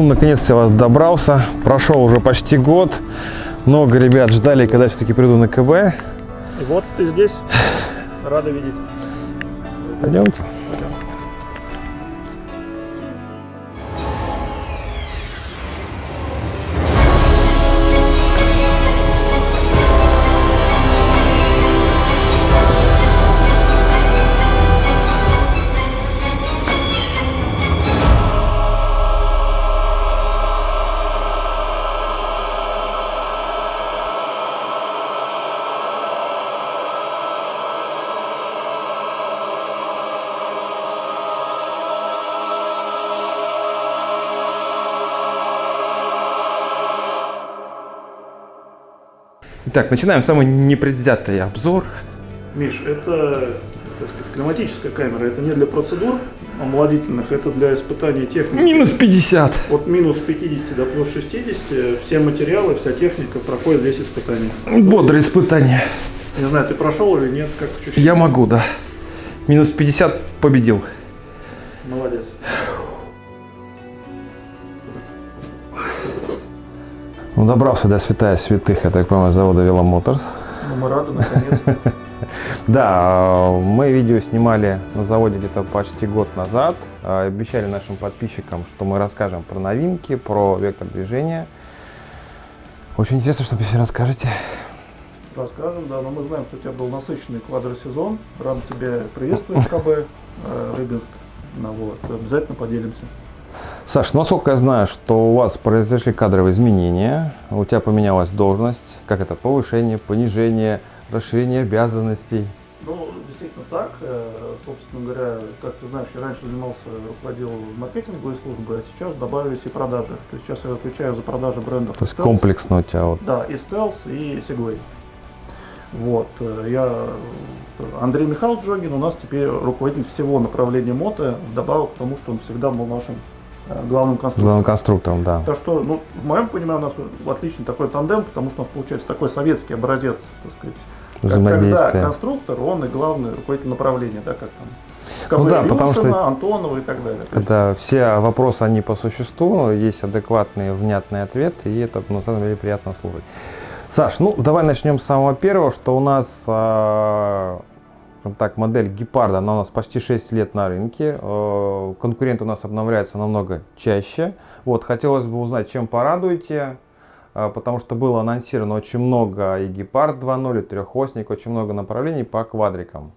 Ну, наконец-то я вас добрался. Прошел уже почти год. Много ребят ждали, когда все-таки приду на КБ. И вот ты здесь. Рада видеть. Пойдемте. Итак, начинаем самый непредвзятый обзор. Миш, это так сказать, климатическая камера. Это не для процедур омолодительных, это для испытания техники. Минус 50. От минус 50 до плюс 60 все материалы, вся техника проходит здесь испытания. Бодрое испытание. Не знаю, ты прошел или нет, как чуть-чуть. Я могу, да. Минус 50 победил. Молодец. Ну, добрался до святая святых, я так понимаю, завода Веломоторс. Ну, мы рады, наконец-то. Да, мы видео снимали на заводе где-то почти год назад. А, Обещали нашим подписчикам, что мы расскажем про новинки, про вектор движения. Очень интересно, что вы все расскажете. Расскажем, да, но мы знаем, что у тебя был насыщенный квадросезон. Рад тебя приветствовать КБ э, Рыбинск. Ну, вот, обязательно поделимся. Саш, ну, насколько я знаю, что у вас произошли кадровые изменения, у тебя поменялась должность, как это, повышение, понижение, расширение обязанностей. Ну, действительно так. Э, Собственно говоря, как ты знаешь, я раньше занимался, руководил маркетинговой службой, а сейчас добавились и продажи. То есть сейчас я отвечаю за продажи брендов. То есть Stealth. комплексно у тебя вот. Да, и Stealth, и Segway. Вот, э, я, Андрей Михайлович Жогин у нас теперь руководитель всего направления мото, вдобавок к тому, что он всегда был нашим главным конструктором. Главным конструктором, да. Так что, ну, в моем понимании, у нас отличный такой тандем, потому что у нас получается такой советский образец, так сказать. Когда конструктор, он и главный руководитель направления, да, как там. Ну да, потому что- Антонова и так далее. То Когда все вопросы, они по существу, есть адекватный, внятный ответ, и это, на самом деле, приятно слушать. Саш, ну, давай начнем с самого первого, что у нас, а, так, модель Гепарда, она у нас почти 6 лет на рынке, э, конкуренты у нас обновляются намного чаще. Вот, хотелось бы узнать, чем порадуете, а, потому что было анонсировано очень много и Гепард 2.0, и трехосник, очень много направлений по квадрикам.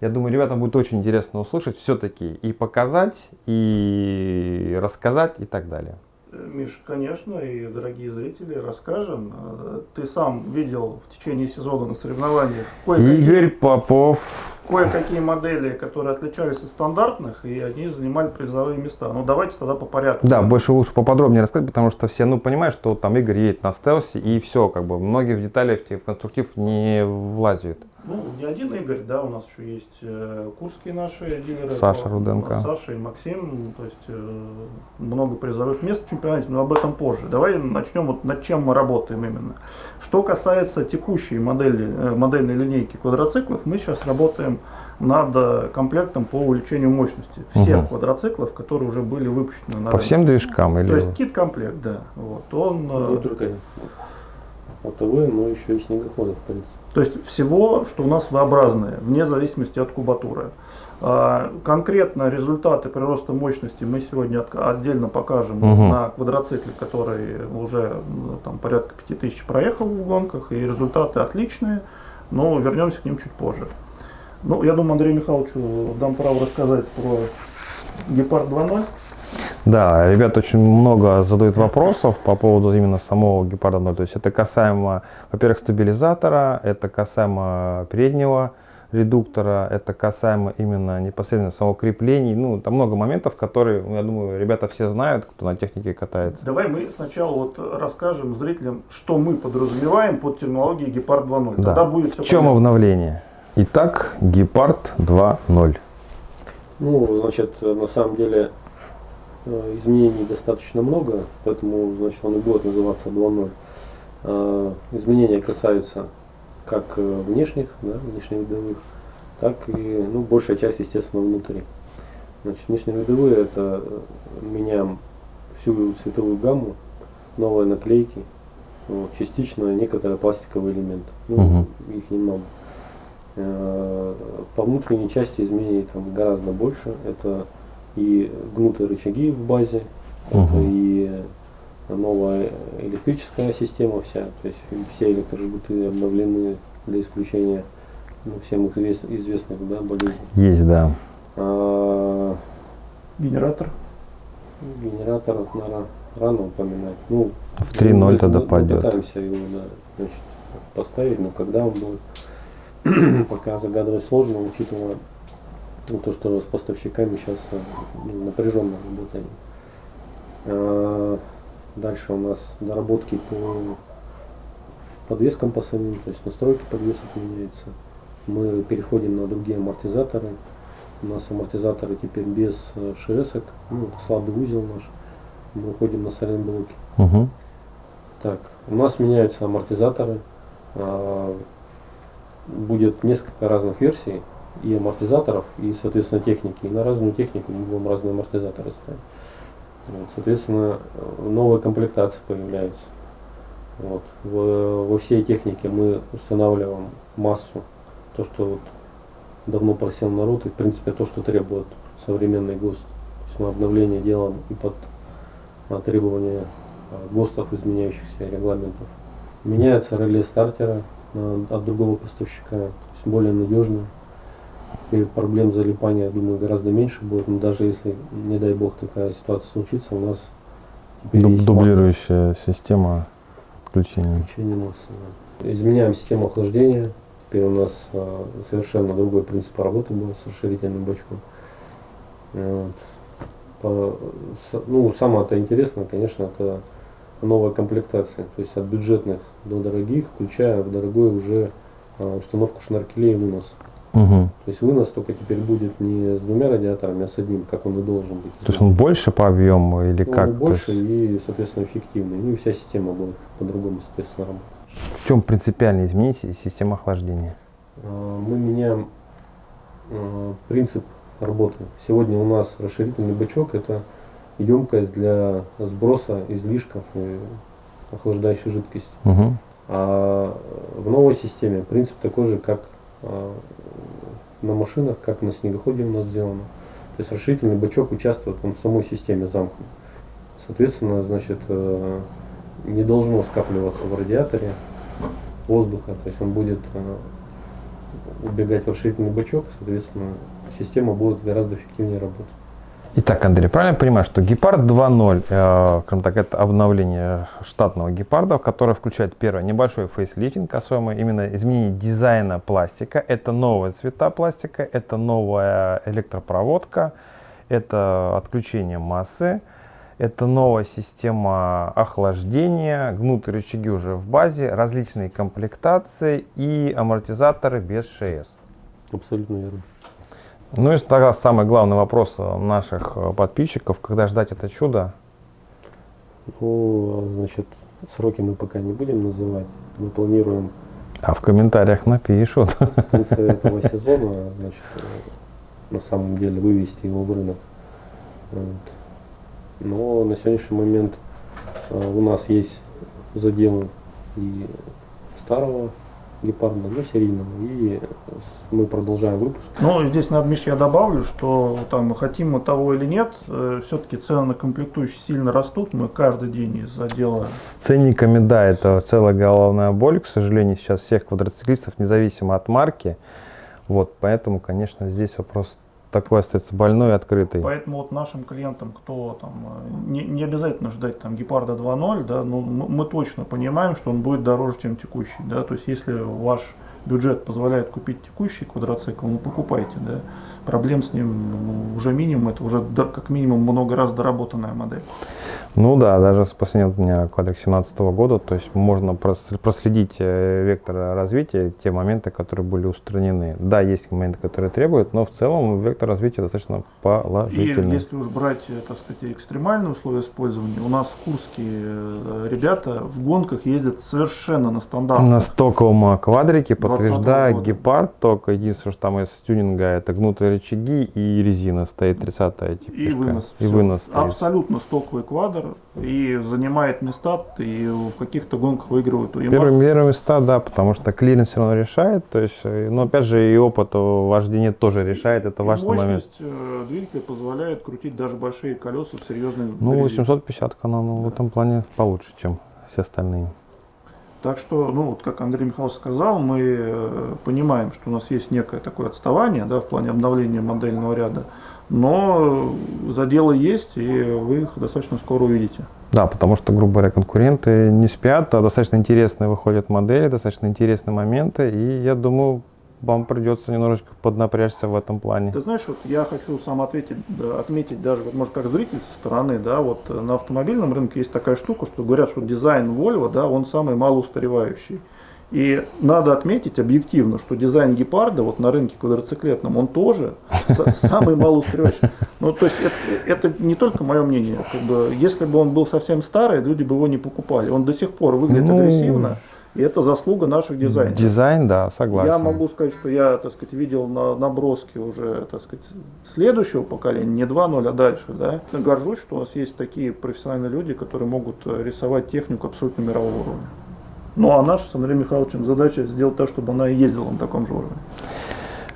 Я думаю, ребятам будет очень интересно услышать все-таки и показать, и рассказать, и так далее. Миш, конечно, и дорогие зрители, расскажем. Э, Ты сам видел в течение сезона на соревнованиях кое-какие Игорь Попов. кое-какие модели, которые отличались от стандартных, и они занимали призовые места. Ну, давайте тогда по порядку. Да, больше лучше поподробнее рассказать, потому что все, ну, понимают, что там Игорь едет на стелсе, и все, как бы, многие в детали в конструктив не влазят. Ну, не один Игорь, да, у нас еще есть э, курские наши дилеры. Саша Руденко. Саша и Максим, то есть э, много призовых мест в чемпионате, но об этом позже. Давай начнем вот над чем мы работаем именно. Что касается текущей модели, э, модельной линейки квадроциклов, мы сейчас работаем над комплектом по увеличению мощности всех Мгм. квадроциклов, которые уже были выпущены на По рынок. всем движкам То или... есть кит-комплект, да. Вот. Он, Не только мотовые, но еще и снегоходы, в принципе. То есть всего, что у нас V-образное, вне зависимости от кубатуры. А, Конкретно результаты прироста мощности мы сегодня от- отдельно покажем Мгм. на квадроцикле, который уже м, там, порядка 5000 проехал в гонках, и результаты отличные, но вернемся к ним чуть позже. Ну, я думаю, Андрею Михайловичу дам право рассказать про Гепард 2.0. Да, ребят очень много задают вопросов по поводу именно самого Гепарда 0. То есть это касаемо, во-первых, стабилизатора, это касаемо переднего редуктора, это касаемо именно непосредственно самого крепления. Ну, там много моментов, которые, ну, я думаю, ребята все знают, кто на технике катается. Давай мы сначала вот расскажем зрителям, что мы подразумеваем под терминологией Гепард 2.0. Тогда Да. будет В все чем обновление? Итак, Гепард 2.0. Ну, значит, на самом деле изменений достаточно много, поэтому, значит, он и будет называться 2.0. Э, Изменения касаются как э, внешних, да, внешневидовых, так и, ну, большая часть, естественно, внутри. Значит, внешневидовые это э, меняем всю цветовую гамму, новые наклейки, вот, частично некоторые пластиковые элементы. Ну, Мгм. их немного. Э, По внутренней части изменений там гораздо больше. Это и гнутые рычаги в базе, Мгм. и новая электрическая система вся, то есть все электрожгуты обновлены для исключения ну, всем извест- известных да, болезней. Есть, да. А, Генератор. генератор, наверное, рано упоминать. Ну, В 3.0 мы- тогда мы пойдет. Пытаемся его да, значит, поставить, но когда он будет, пока загадывать сложно, учитывая ну, то, что с поставщиками сейчас ну, напряженно работаем. А, Дальше у нас доработки по подвескам по самим, то есть настройки подвесок меняются. Мы переходим на другие амортизаторы. У нас амортизаторы теперь без э, ШСок, ну, это слабый узел наш. Мы уходим на сайлент-блоки. Мгм. Так, у нас меняются амортизаторы. А, Будет несколько разных версий и амортизаторов, и, соответственно, техники. И на разную технику мы будем разные амортизаторы ставить. Вот, соответственно, э, новые комплектации появляются. Вот. В- во всей технике мы устанавливаем массу, то, что вот давно просил народ, и в принципе то, что требует современный ГОСТ. То есть мы обновление делаем и под требования а, ГОСТов, изменяющихся регламентов. Меняется реле стартера а, от другого поставщика, то есть более надежно. И проблем залипания, я думаю, гораздо меньше будет. Но даже если, не дай бог, такая ситуация случится, у нас Дуб- Дублирующая система включения. масса включения массы. да. Изменяем систему охлаждения. Теперь у нас а, совершенно другой принцип работы будет с расширительным бачком. Вот. По- с- ну, самое-то интересное, конечно, это новая комплектация. То есть от бюджетных до дорогих, включая в дорогой уже а, установку шнаркелей и вынос. Мгм. То есть вынос только теперь будет не с двумя радиаторами, а с одним, как он и должен быть. То есть он больше по объему или Ну, как? То больше есть и, соответственно, эффективный. Ну и вся система будет по-другому, соответственно, работать. в чем принципиальные изменения си- системы охлаждения? А, Мы меняем а, принцип работы. Сегодня у нас расширительный бачок – это емкость для сброса излишков и охлаждающей жидкости. Мгм. А в новой системе принцип такой же, как на машинах, как на снегоходе у нас сделано. То есть расширительный бачок участвует он в самой системе замкнут. Соответственно, значит, э, не должно скапливаться в радиаторе воздуха, то есть он будет э, убегать в расширительный бачок, соответственно, система будет гораздо эффективнее работать. Итак, Андрей, правильно я понимаю, что Гепард 2.0, э, так, это обновление штатного Гепарда, которое включает первое небольшой фейслифтинг, касаемо именно изменение дизайна пластика. Это новые цвета пластика, это новая электропроводка, это отключение массы, это новая система охлаждения, гнутые рычаги уже в базе, различные комплектации и амортизаторы без ШС. Абсолютно верно. Ну и тогда самый главный вопрос э, наших э, подписчиков, когда ждать это чудо? Ну, а, значит, сроки мы пока не будем называть. Мы планируем А в комментариях напишут. в конце этого сезона, значит, э, на самом деле вывести его в рынок. Вот. Но на сегодняшний момент у нас есть заделы и старого гепарда, ну, серийного, и мы продолжаем выпуск. Ну, здесь, надо, Миш, я добавлю, что там хотим мы того или нет, все-таки цены на комплектующие сильно растут. Мы каждый день из отдела С ценниками, да, это целая головная боль, к сожалению, сейчас всех квадроциклистов, независимо от марки. Вот, поэтому, конечно, здесь вопрос такой остается больной открытый. Поэтому вот нашим клиентам, кто там, э, не, не обязательно ждать там Гепарда 2.0, да, но мы, мы точно понимаем, что он будет дороже, чем текущий, да, то есть если ваш бюджет позволяет купить текущий квадроцикл, ну покупайте, да, проблем с ним ну, уже минимум, это уже как минимум много раз доработанная модель. Ну да, даже с последнего дня квадрик 17 года, то есть можно прос- проследить э, вектор развития, те моменты, которые были устранены. Да, есть моменты, которые требуют, но в целом вектор развития достаточно И положительный. если уж брать, э, так сказать, экстремальные условия использования, у нас курские э, ребята в гонках ездят совершенно на стандартных На стоковом квадрике, потому подтверждаю, года. гепард только единственное, что там из тюнинга это гнутые рычаги и резина стоит 30-я И теперь. вынос. И вынос стоит. Абсолютно стоковый квадр. И занимает места, и в каких-то гонках у Yamaha. Первые, первые места, да, потому что клиренс все равно решает. То есть, э, но опять же и опыт вождения тоже решает, это И важный момент. мощность э, двигателя позволяет крутить даже большие колеса в серьезной Ну, грязи. 850 канал ну, в этом плане получше, чем все остальные. Так что, ну, вот как Андрей Михайлович сказал, мы э, понимаем, что у нас есть некое такое отставание да, в плане обновления модельного ряда, но заделы есть, и вы их достаточно скоро увидите. Да, потому что, грубо говоря, конкуренты не спят, а достаточно интересные выходят модели, достаточно интересные моменты, и я думаю, вам придется немножечко поднапрячься в этом плане. Ты знаешь, вот я хочу сам ответить, отметить даже, вот, может, как зритель со стороны, да, вот э, на автомобильном рынке есть такая штука, что говорят, что дизайн Volvo, да, он самый малоустаревающий. И надо отметить объективно, что дизайн гепарда вот на рынке квадроциклетном, он тоже самый малоустаревающий. Ну, то есть это, это не только мое мнение. Как бы, если бы он был совсем старый, люди бы его не покупали. Он до сих пор выглядит Ну, агрессивно, и это заслуга наших дизайнеров. Дизайн, да, согласен. Я могу сказать, что я, так сказать, видел на наброски уже, так сказать, следующего поколения, не 2.0, а дальше, да. Горжусь, что у нас есть такие профессиональные люди, которые могут рисовать технику абсолютно мирового уровня. Ну, а наша с Андреем Михайловичем задача сделать так, чтобы она и ездила на таком же уровне.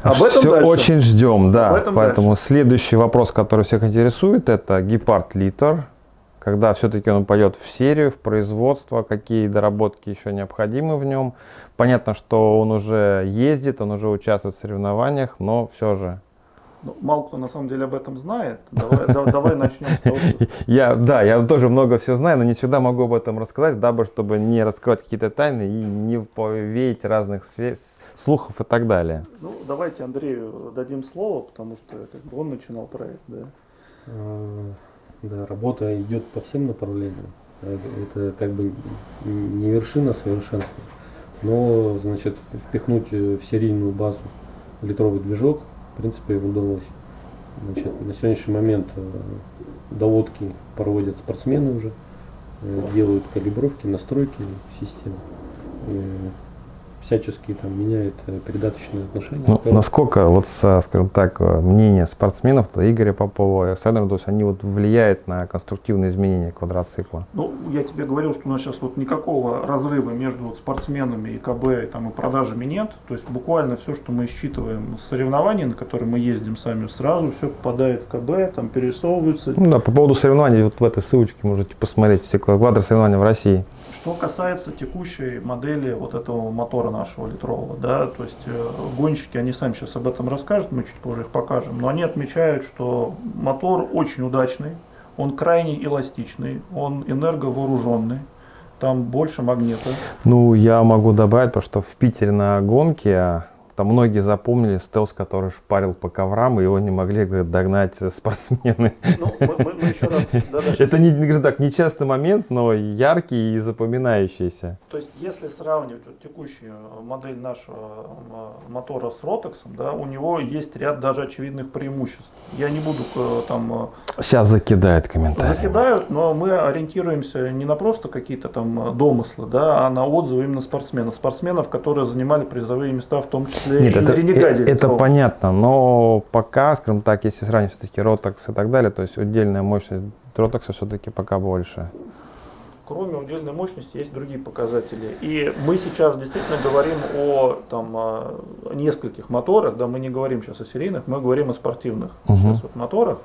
Об этом Все дальше. очень ждем, да. Об этом Поэтому следующий вопрос, который всех интересует, это гепард литр. Когда все-таки он пойдет в серию, в производство, какие доработки еще необходимы в нем. Понятно, что он уже ездит, он уже участвует в соревнованиях, но все же. Ну, мало кто на самом деле об этом знает. Давай, да- давай начнем с того, что Я, да, я тоже много всего знаю, но не всегда могу об этом рассказать, дабы чтобы не раскрывать какие-то тайны и не повеять разных слухов и так далее. Ну, давайте Андрею дадим слово, потому что как бы он начинал проект, да. Да, работа идет по всем направлениям. Это как бы не вершина совершенства, но, значит, впихнуть э, в серийную базу литровый движок, в принципе, удалось. Значит, на сегодняшний момент э, доводки проводят спортсмены уже, э, делают калибровки, настройки системы, всячески там меняют э, передаточные отношения. Ну, насколько, вот, скажем так, э, мнение спортсменов, то Игоря Попова и Александра, то есть они вот влияют на конструктивные изменения квадроцикла. Ну, я тебе говорил, что у нас сейчас вот никакого разрыва между вот спортсменами и КБ и, там, и продажами нет. То есть буквально все, что мы считываем с соревнований, на которые мы ездим сами, сразу все попадает в КБ, там перерисовывается. Ну да, по поводу соревнований, вот в этой ссылочке можете посмотреть все квадросоревнования в России. Что касается текущей модели вот этого мотора нашего литрового, да, то есть э, гонщики, они сами сейчас об этом расскажут, мы чуть позже их покажем, но они отмечают, что мотор очень удачный, он крайне эластичный, он энерговооруженный, там больше магнита. Ну, я могу добавить, потому что в Питере на гонке там многие запомнили стелс, который шпарил по коврам, и его не могли говорит, догнать э, спортсмены. Ну, мы, мы- мы еще раз, да, да, Это не, не так, нечастый момент, но яркий и запоминающийся. То есть, если сравнивать вот текущую модель нашего м, мотора с Ротексом, да, у него есть ряд даже очевидных преимуществ. Я не буду э, там э, Сейчас закидает комментарий. закидают, но мы ориентируемся не на просто какие-то там э, домыслы, да, а на отзывы именно спортсменов. Спортсменов, которые занимали призовые места, в том числе Нет, это, Ренегаде. э- это понятно, но пока, скажем так, если сравнивать все-таки Ротокс и так далее, то есть отдельная мощность Ротокса все-таки пока больше. Кроме удельной мощности есть другие показатели. И мы сейчас действительно говорим о там, о нескольких моторах, да, мы не говорим сейчас о серийных, мы говорим о спортивных Мгм. сейчас вот моторах.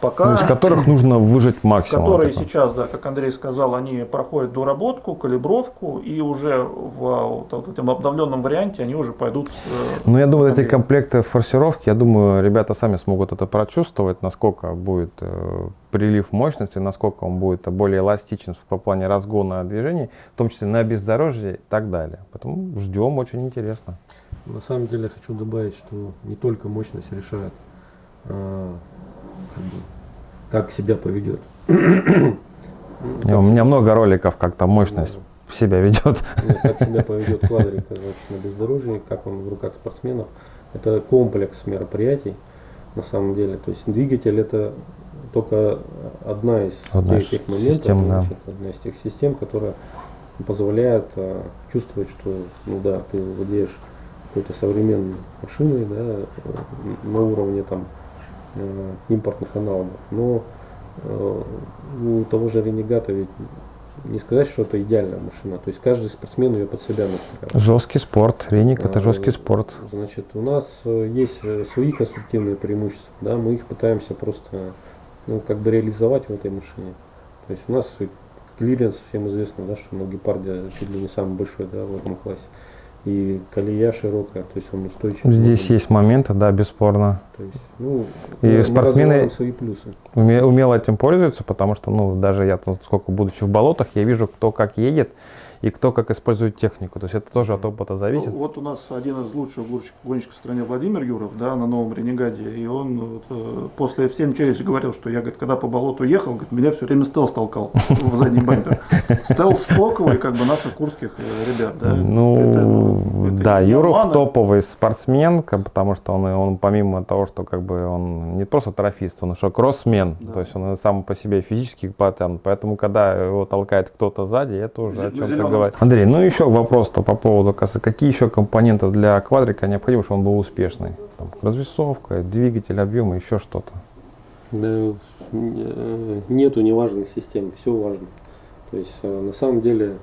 Пока Ну, из которых нужно выжать максимум. которые сейчас, да, как Андрей сказал, они проходят доработку, калибровку, и уже в, а, вот в этом обновленном варианте они уже пойдут. э, Ну, я думаю, эти комплекты форсировки, я думаю, ребята сами смогут это прочувствовать, насколько будет э, прилив мощности, насколько он будет более эластичен по плане разгона движений, в том числе на бездорожье и так далее. Поэтому ждем, очень интересно. На самом деле хочу добавить, что не только мощность решает, а, как, бы, как себя поведет. И у меня много роликов, как там мощность себя ведет. Ну, как себя поведет квадрик значит, на бездорожье, как он в руках спортсменов. Это комплекс мероприятий на самом деле. То есть двигатель это только одна из Одна тех, тех моментов, систем, да. значит, одна из тех систем, которая позволяет а, чувствовать, что ну да, ты владеешь какой-то современной машиной, да, э, на уровне там э, импортных аналогов. Но э, у того же Ренегата ведь не сказать, что это идеальная машина. То есть каждый спортсмен ее под себя настраивает. Жесткий спорт. Реник это А, жесткий спорт. Значит, у нас э, есть свои конструктивные преимущества, да, мы их пытаемся просто ну, как бы реализовать в этой машине. То есть у нас клиренс всем известно, да, что на гепарде чуть ли не самый большой да, в этом классе. И колея широкая, то есть он устойчив. Здесь есть моменты, да, бесспорно. То есть, ну, И спортсмены- свои плюсы. Уме- умело этим пользуются, потому что, ну, даже я, сколько будучи в болотах, я вижу, кто как едет и кто как использует технику. То есть это тоже от опыта зависит. Ну, вот у нас один из лучших гонщиков, в стране Владимир Юров, да, на новом Ренегаде, и он вот, э, после F7 Challenge говорил, что я, говорит, когда по болоту ехал, говорит, меня все время стелс толкал в задний бампер. Стелс стоковый, как бы наших курских э, ребят, да. Ну, Это- это да, Юров обмана. топовый спортсмен, потому что он, он помимо того, что как бы он не просто трофист, он еще кроссмен, Да. то есть он сам по себе физически потянут, поэтому когда его толкает кто-то сзади, это уже Зе- о чем-то зелёном говорит. Андрей, ну еще вопрос-то по поводу, какие еще компоненты для квадрика необходимы, чтобы он был успешный? Там, развесовка, двигатель, объем, еще что-то. Да, э, нету неважных систем, все важно. То есть э, на самом деле,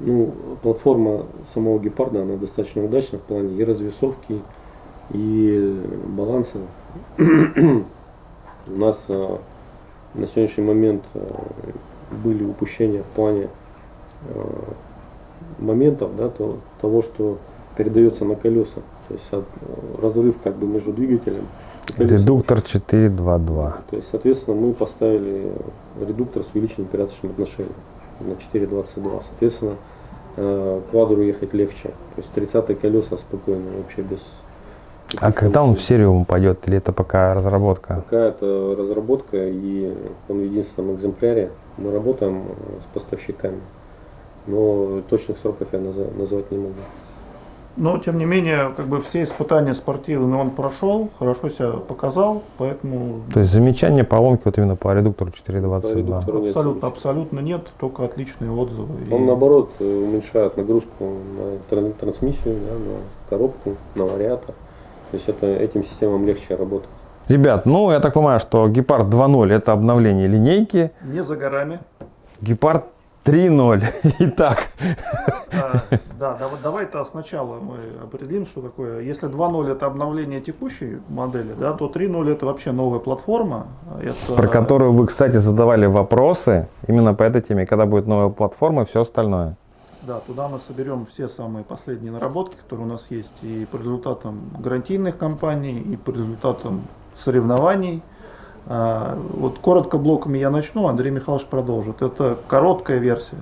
ну, платформа самого гепарда, она достаточно удачна в плане и развесовки, и баланса. У нас э, на сегодняшний момент были упущения в плане моментов, да, то- того, что передается на колеса. То есть от- э, разрыв как бы между двигателем и. Редуктор 422. То есть, соответственно, мы поставили редуктор с увеличенным передаточным отношением на 4.22. Соответственно, э, квадру ехать легче. То есть 30 колеса спокойно, вообще без... А когда он в серию упадет, или это пока разработка? Пока это разработка и он в единственном экземпляре. Мы работаем с поставщиками. Но точных сроков я назвать не могу. Но, тем не менее, как бы все испытания спортивные он прошел, хорошо себя показал, поэтому То есть замечания поломки вот именно по редуктору По 422. редуктору нет абсолютно, абсолютно нет, только отличные отзывы. Он И- наоборот э, уменьшает нагрузку на тран- трансмиссию, да, на коробку, на вариатор. То есть это, этим системам легче работать. Ребят, ну я так понимаю, что Гепард 2.0 это обновление линейки, Не за горами. Гепард 3.0. Итак, Да, да, вот давай-то сначала мы определим, что такое. Если 2.0 это обновление текущей модели, да, то 3.0 это вообще новая платформа. Это, про которую вы, кстати, задавали вопросы именно по этой теме, когда будет новая платформа и все остальное. Да, туда мы соберем все самые последние наработки, которые у нас есть, и по результатам гарантийных компаний, и по результатам соревнований. А, Вот коротко блоками я начну, Андрей Михайлович продолжит. Это короткая версия.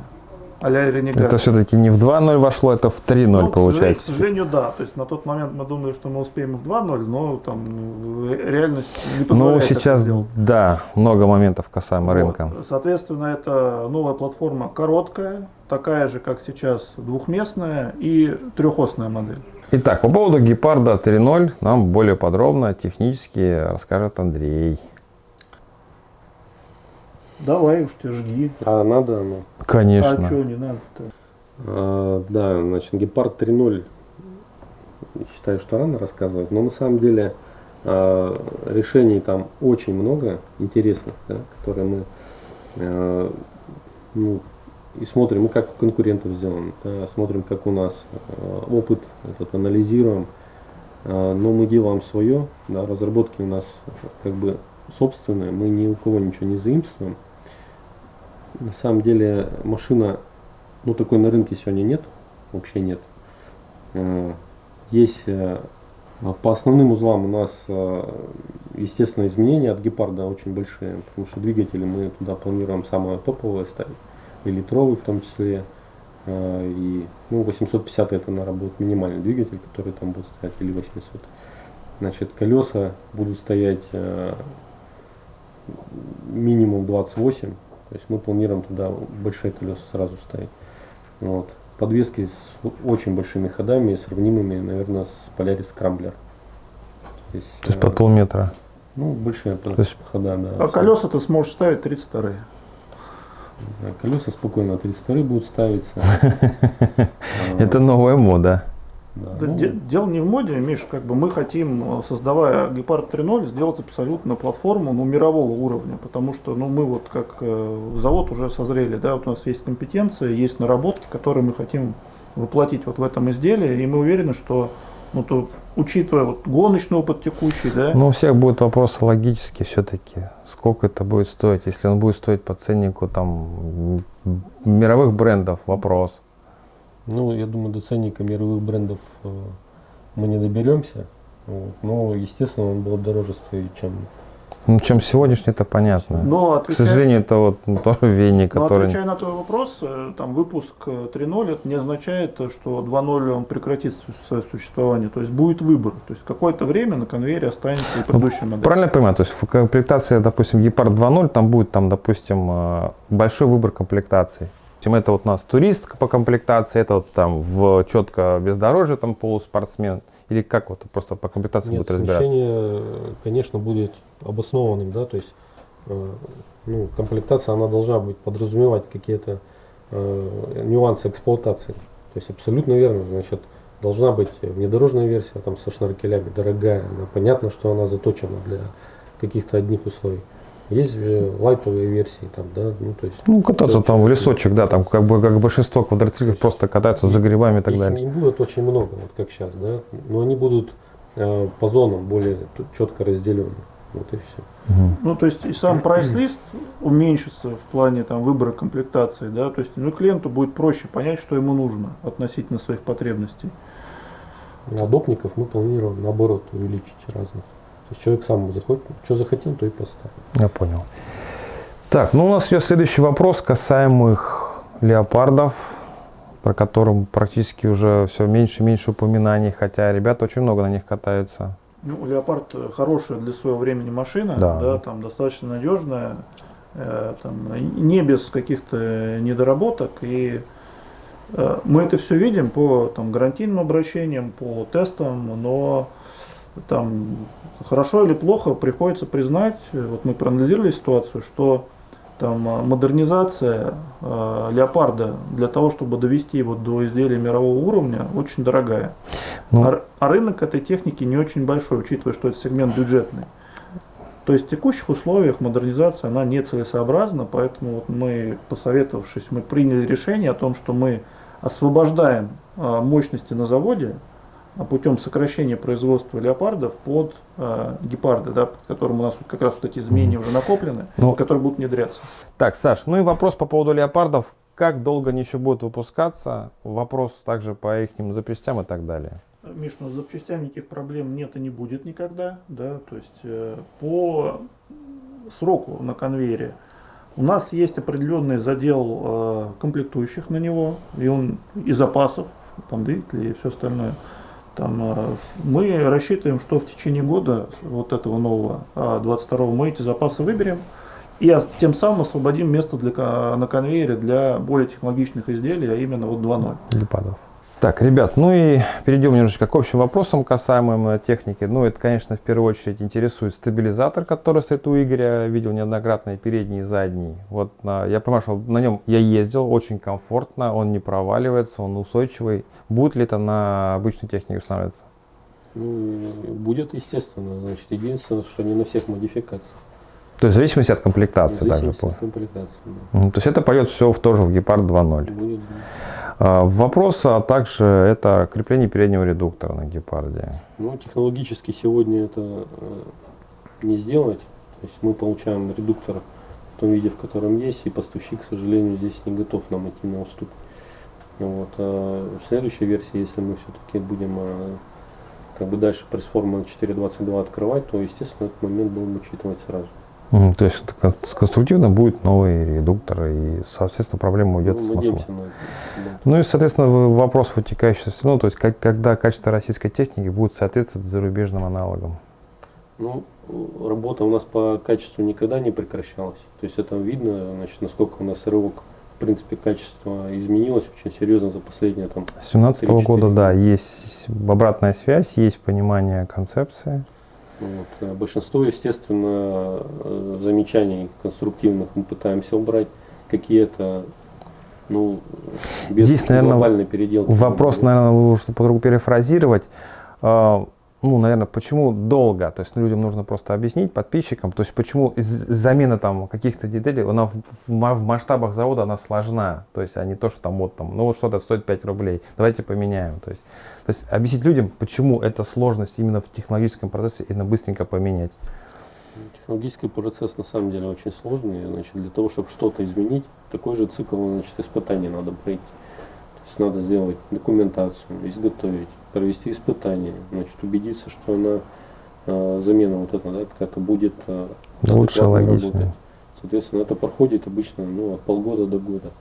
Это все-таки не в 2.0 вошло, это в 3.0 Ну, получается. К сожалению, да. То есть на тот момент мы думали, что мы успеем в 2.0, но там ну, ре- реальность не Ну, позволяет это сейчас, да, много моментов касаемо Вот. рынка. Соответственно, это новая платформа короткая, такая же, как сейчас, двухместная и трехосная модель. Итак, по поводу Гепарда 3.0 нам более подробно, технически расскажет Андрей. Давай уж ты жги. А надо оно? Конечно. А что не надо-то? А, да, значит, Гепард 3.0 считаю, что рано рассказывать, но на самом деле а, решений там очень много интересных, да, которые мы а, ну, и смотрим, как у конкурентов сделано, да, смотрим, как у нас а, опыт этот анализируем, А, но мы делаем свое, да, разработки у нас как бы собственные, мы ни у кого ничего не заимствуем. На самом деле машина ну, такой на рынке сегодня нет, вообще нет. Э, Есть э, по основным узлам у нас, э, естественно, изменения от гепарда очень большие, потому что двигатели мы туда планируем самое топовое ставить, и литровый в том числе. И ну, 850 это, наверное, будет минимальный двигатель, который там будет стоять, или 800. Значит, колеса будут стоять минимум 28, то есть мы планируем туда большие колеса сразу ставить. Вот. Подвески с очень большими ходами, сравнимыми, наверное, с Polaris Scrambler. То есть, То есть э, под полметра. ну, большие по- есть- хода, да. А колеса ты сможешь ставить 32 Да, Колеса спокойно 32 будут ставиться. Это новая мода. Да, Да, ну, де- дело не в моде, Миш, как бы мы хотим, э, создавая Гепард 3.0, сделать абсолютно платформу ну, мирового уровня, потому что ну, мы вот как э, завод уже созрели, да, вот у нас есть компетенция, есть наработки, которые мы хотим воплотить вот в этом изделии, и мы уверены, что ну, то, учитывая вот гоночный опыт текущий, да, Но у всех будут вопросы логические все-таки. Сколько это будет стоить? Если он будет стоить по ценнику там мировых брендов, вопрос. Ну, я думаю, до ценника мировых брендов э, мы не доберемся. Вот. Но, естественно, он будет дороже стоить, чем Ну, чем сегодняшний, это понятно. но К отвечая- сожалению, это вот ну, тоже веник, Но который... отвечая на твой вопрос, э, там выпуск э, 3.0 это не означает, э, что 2.0 он прекратит свое существование. То есть будет выбор. То есть какое-то время на конвейере останется и предыдущая модель. Правильно я понимаю? То есть в комплектации, допустим, Гепард 2.0, там будет, там, допустим, э, большой выбор комплектаций. Чем это вот у нас турист по комплектации, это вот там в четко бездорожье, там полуспортсмен. Или как вот просто по комплектации Нет, будет разбираться? смещение, конечно, будет обоснованным, да, то есть э, ну, комплектация, она должна быть подразумевать какие-то э, нюансы эксплуатации. То есть абсолютно верно, значит, должна быть внедорожная версия там со шнаркелями, дорогая, она, понятно, что она заточена для каких-то одних условий. Есть э, лайтовые версии, там, да, ну, то есть Ну, кататься там в лесочек, да, там как бы как большинство квадроциклов просто катаются за грибами и так их далее. не будет очень много, вот как сейчас, да, но они будут э, по зонам более четко разделены. Вот и все. Ну, то есть и сам прайс-лист уменьшится в плане там, выбора комплектации, да, то есть ну, клиенту будет проще понять, что ему нужно относительно своих потребностей. А допников мы планируем наоборот увеличить разных. То есть человек сам заходит, что захотел, то и поставил. Я понял. Так, ну у нас идет следующий вопрос касаемых леопардов, про которым практически уже все меньше и меньше упоминаний, хотя ребята очень много на них катаются. Ну, Леопард хорошая для своего времени машина, Да. да, там достаточно надежная, э, там, не без каких-то недоработок. И э, мы это все видим по там, гарантийным обращениям, по тестам, но там хорошо или плохо приходится признать, э, вот мы проанализировали ситуацию, что там э, модернизация э, леопарда для того, чтобы довести его до изделия мирового уровня, очень дорогая. Ну, А, а рынок этой техники не очень большой, учитывая, что это сегмент бюджетный. То есть в текущих условиях модернизация она нецелесообразна, поэтому вот мы, посоветовавшись, мы приняли решение о том, что мы освобождаем а, мощности на заводе путем сокращения производства леопардов под а, гепарды, да, под которым у нас вот как раз вот эти изменения уже накоплены, Ну. которые будут внедряться. Так, Саш, ну и вопрос по поводу леопардов. Как долго они еще будут выпускаться? Вопрос также по их запчастям и так далее. Миш, ну с запчастями никаких проблем нет и не будет никогда, да, то есть э, по сроку на конвейере у нас есть определенный задел э, комплектующих на него, и он и запасов, там двигатели и все остальное. Там, э, мы рассчитываем, что в течение года вот этого нового 22 мы эти запасы выберем и тем самым освободим место для, на конвейере для более технологичных изделий, а именно вот 2.0. Лепадов. Так, ребят, ну и перейдем немножечко к общим вопросам, касаемым э, техники. Ну, это, конечно, в первую очередь интересует стабилизатор, который стоит у Игоря. Видел неоднократно и передний, и задний. Вот на- я понимаю, что на нем я ездил, очень комфортно, он не проваливается, он устойчивый. Будет ли это на обычной технике устанавливаться? Ну, будет, естественно, значит, единственное, что не на всех модификациях. То есть в зависимости от В комплектации также. зависимости от комплектации. да. То есть это пойдет все в, тоже в Гепард 2.0. Будет, будет. А, Вопрос, а также это крепление переднего редуктора на Гепарде. Ну, технологически сегодня это э, не сделать. То есть мы получаем редуктор в том виде, в котором есть, и поставщик, к сожалению, здесь не готов нам идти на уступ. Вот. А в следующей версии, если мы все-таки будем э, как бы дальше пресс-форму на 4.22 открывать, то, естественно, этот момент будем учитывать сразу. То есть конструктивно будет новый редуктор, и, соответственно, проблема уйдет Ну, с да. Ну и, соответственно, вопрос вытекающий, ну, то есть как, когда качество российской техники будет соответствовать зарубежным аналогам. Ну, работа у нас по качеству никогда не прекращалась. То есть это видно, значит, насколько у нас рывок, в принципе, качество изменилось очень серьезно за последние там. С 2017 3-4 года, года. да, есть обратная связь, есть понимание концепции. Вот. э, Большинство, естественно, э, замечаний конструктивных мы пытаемся убрать. Какие-то Ну, без Здесь, наверное, глобальной переделки. Вопрос, наверное, лучше по-другому перефразировать. Ну, наверное, почему долго? То есть людям нужно просто объяснить, подписчикам, то есть почему замена там каких-то деталей, она в, в ма- в масштабах завода она сложна. То есть, а не то, что там вот там, ну вот что-то стоит 5 рублей, давайте поменяем. То есть, то есть объяснить людям, почему это сложность именно в технологическом процессе и на быстренько поменять. Технологический процесс на самом деле очень сложный. Значит, для того, чтобы что-то изменить, такой же цикл значит, испытаний надо пройти. То есть надо сделать документацию, изготовить, провести испытания, значит, убедиться, что она э, замена вот эта, да, как-то будет э, Лучше, работать. Соответственно, это проходит обычно ну, от полгода до года.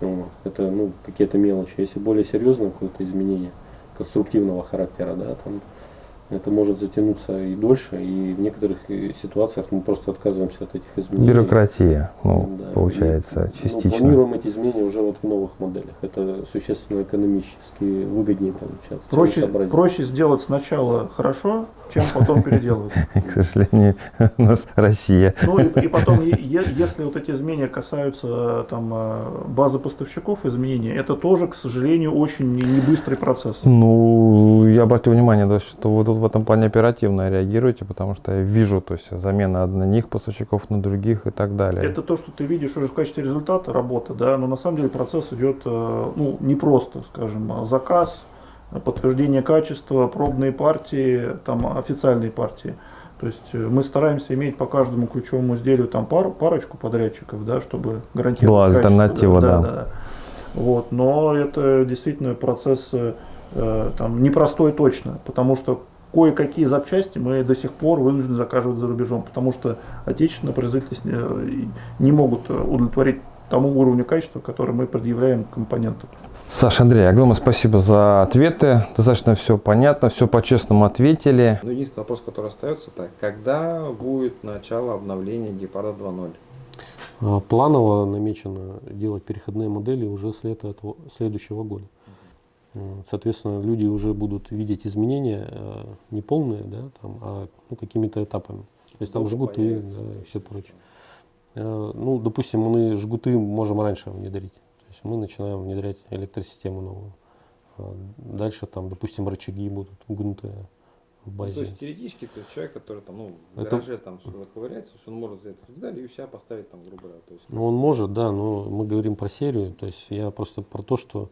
Вот. Это ну, какие-то мелочи. Если более серьезное какое-то изменение конструктивного характера, да, там это может затянуться и дольше, и в некоторых э, ситуациях мы просто отказываемся от этих изменений. Бюрократия, ну, Да. получается, И, ну, частично. планируем эти изменения уже вот в новых моделях. Это существенно экономически выгоднее получается. Проще, проще сделать сначала хорошо, чем потом переделывать. К сожалению, у нас Россия. Ну и, и потом, е- если вот эти изменения касаются э, там э, базы поставщиков изменений, это тоже, к сожалению, очень не не быстрый процесс. Ну, я обратил внимание, да, что вы тут в этом плане оперативно реагируете, потому что я вижу, то есть замена одних поставщиков на других и так далее. Это то, что ты видишь уже в качестве результата работы, да, но на самом деле процесс идет э, ну, не просто, скажем, заказ, подтверждение качества, пробные партии, там официальные партии. То есть э, мы стараемся иметь по каждому ключевому изделию там пару, парочку подрядчиков, да, чтобы гарантировать Была качество. альтернатива, да. Вот, но это действительно процесс э, там, непростой точно, потому что кое-какие запчасти мы до сих пор вынуждены заказывать за рубежом, потому что отечественные производители э, не могут э, удовлетворить тому уровню качества, который мы предъявляем к компоненту. Саша, Андрей, огромное спасибо за ответы. Достаточно все понятно, все по-честному ответили. Ну, единственный вопрос, который остается, так, когда будет начало обновления Гепарда 2.0? А, Планово намечено делать переходные модели уже с лета этого, следующего года. М, Соответственно, люди уже будут видеть изменения э, не полные, да, там, а ну, какими-то этапами. То есть там Долго жгуты да, и все прочее. Э, Ну, допустим, мы жгуты можем раньше внедрить. То есть мы начинаем внедрять электросистему новую. А Дальше там, допустим, рычаги будут гнутые в Ну, базе. то есть теоретически то есть человек, который там, ну, в Это- гараже там что-то ковыряется, что он может взять детали и у себя поставить там, грубо говоря. То есть, Ну, он может, да, но мы говорим про серию. То есть я просто про то, что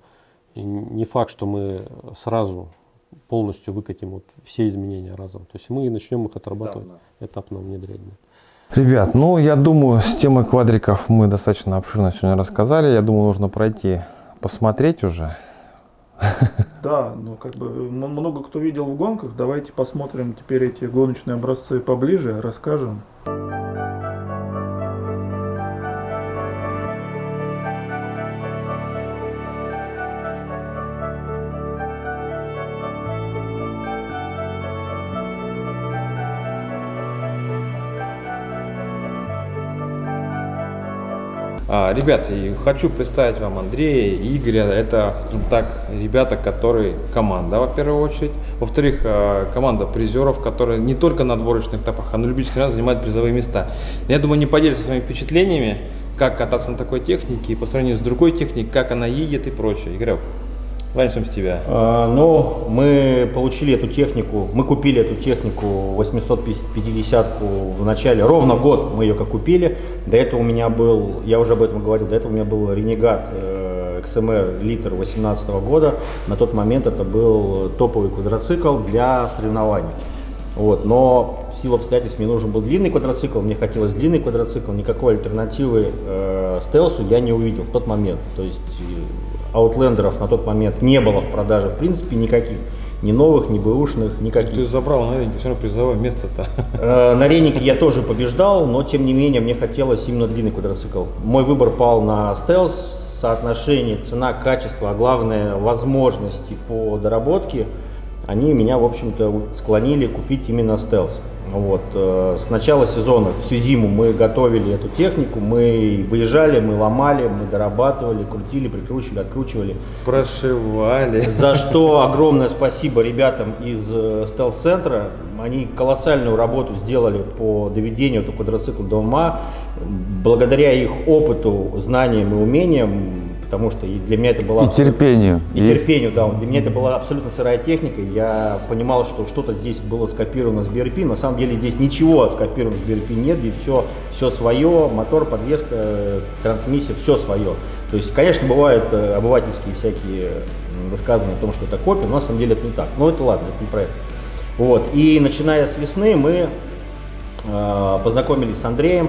и не факт, что мы сразу полностью выкатим вот все изменения разом. То есть мы начнем их отрабатывать, этапно. этапно внедрять. да. Ребят, ну я думаю, с темой квадриков мы достаточно обширно сегодня рассказали. Я думаю, нужно пройти, посмотреть уже. Да, ну как бы много кто видел в гонках, давайте посмотрим теперь эти гоночные образцы поближе, расскажем. Ребят, и хочу представить вам Андрея и Игоря. Это, скажем так, ребята, которые команда, во первую очередь. Во-вторых, э, команда призеров, которые не только на отборочных этапах, а на любительских соревнованиях занимают призовые места. Я думаю, не поделятся своими впечатлениями, как кататься на такой технике и по сравнению с другой техникой, как она едет и прочее. Игорек, начнем с тебя. А, Ну, мы получили эту технику, мы купили эту технику 850-ку в начале, ровно год мы ее как купили. До этого у меня был, я уже об этом говорил, до этого у меня был Ренегат э, XMR литр 18 года. На тот момент это был топовый квадроцикл для соревнований. Вот, но в силу обстоятельств мне нужен был длинный квадроцикл, мне хотелось длинный квадроцикл, никакой альтернативы э, стелсу я не увидел в тот момент. То есть аутлендеров на тот момент не было в продаже в принципе никаких. Ни новых, ни бэушных, никаких. Ты забрал на ринге, все равно призовое место-то. Э, На Ренике я тоже побеждал, но тем не менее мне хотелось именно длинный квадроцикл. Мой выбор пал на стелс, соотношение цена, качество, а главное возможности по доработке, они меня, в общем-то, склонили купить именно стелс. Вот. э, С начала сезона, всю зиму мы готовили эту технику, мы выезжали, мы ломали, мы дорабатывали, крутили, прикручивали, откручивали. Прошивали. За что огромное спасибо ребятам из э, стелс-центра. Они колоссальную работу сделали по доведению этого квадроцикла до ума. Благодаря их опыту, знаниям и умениям потому что и для меня это была... И терпению. И, терпению, да. Для меня это была абсолютно сырая техника. Я понимал, что что-то здесь было скопировано с BRP. На самом деле здесь ничего скопировано с BRP нет, здесь все, все свое, мотор, подвеска, трансмиссия, все свое. То есть, конечно, бывают э, обывательские всякие высказывания о том, что это копия, но на самом деле это не так. Но это ладно, это не про это. Вот. И начиная с весны мы э, познакомились с Андреем,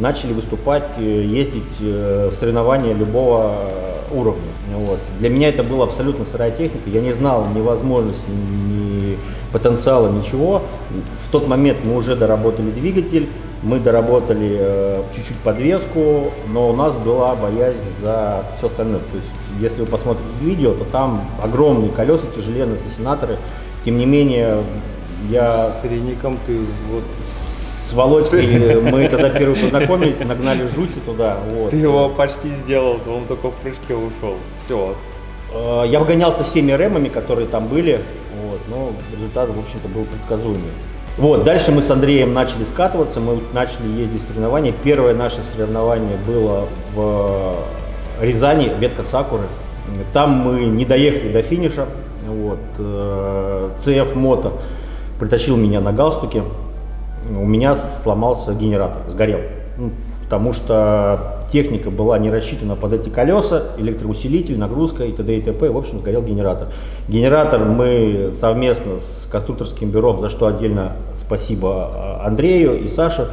начали выступать, э, ездить э, в соревнования любого уровня. Вот. Для меня это была абсолютно сырая техника, я не знал ни возможности, ни потенциала, ничего. В тот момент мы уже доработали двигатель, мы доработали э, чуть-чуть подвеску, но у нас была боязнь за все остальное. То есть, если вы посмотрите видео, то там огромные колеса, тяжеленные сенаторы. Тем не менее, я... С ты вот... С Володькой мы тогда первые познакомились, нагнали жути туда. Вот. Ты его почти сделал, он только в прыжке ушел. Все. Э, Я обгонялся всеми ремами, которые там были, вот, но результат, в общем-то, был предсказуемый. Вот, дальше мы с Андреем начали скатываться, мы начали ездить в соревнования. Первое наше соревнование было в Рязани, ветка Сакуры. Там мы не доехали до финиша. Вот, э, CF Moto притащил меня на галстуке. У меня сломался генератор, сгорел. Ну, Потому что техника была не рассчитана под эти колеса, электроусилитель, нагрузка и т.д. и т.п. В общем, сгорел генератор. Генератор мы совместно с конструкторским бюро, за что отдельно спасибо Андрею и Саше,